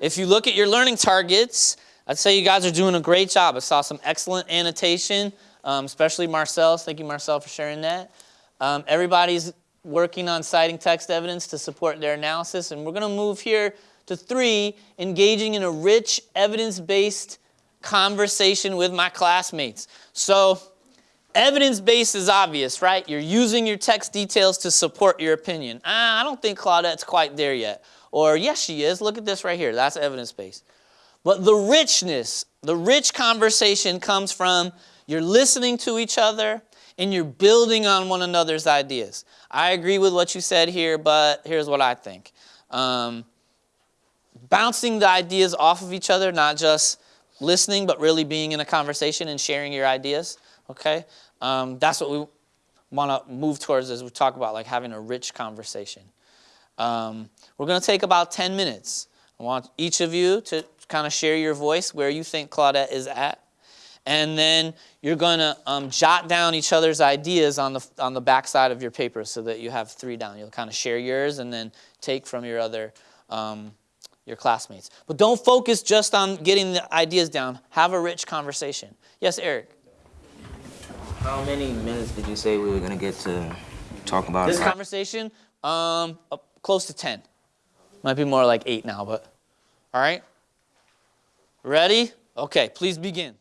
If you look at your learning targets, I'd say you guys are doing a great job. I saw some excellent annotation, um, especially Marcel. Thank you, Marcel, for sharing that. Um, everybody's working on citing text evidence to support their analysis, and we're going to move here to three, engaging in a rich, evidence-based conversation with my classmates. So evidence-based is obvious, right? You're using your text details to support your opinion. I don't think Claudette's quite there yet. Or yes, she is. Look at this right here. That's evidence-based. But the richness, the rich conversation comes from you're listening to each other and you're building on one another's ideas. I agree with what you said here, but here's what I think. Um, bouncing the ideas off of each other, not just listening, but really being in a conversation and sharing your ideas, okay? Um, that's what we want to move towards as we talk about like having a rich conversation. Um, we're going to take about 10 minutes. I want each of you to kind of share your voice where you think Claudette is at. And then you're going to um, jot down each other's ideas on the, on the back side of your paper so that you have three down. You'll kind of share yours and then take from your other um, your classmates. But don't focus just on getting the ideas down. Have a rich conversation. Yes, Eric? How many minutes did you say we were going to get to talk about This conversation, um, close to 10. Might be more like 8 now, but all right? Ready? Okay, please begin.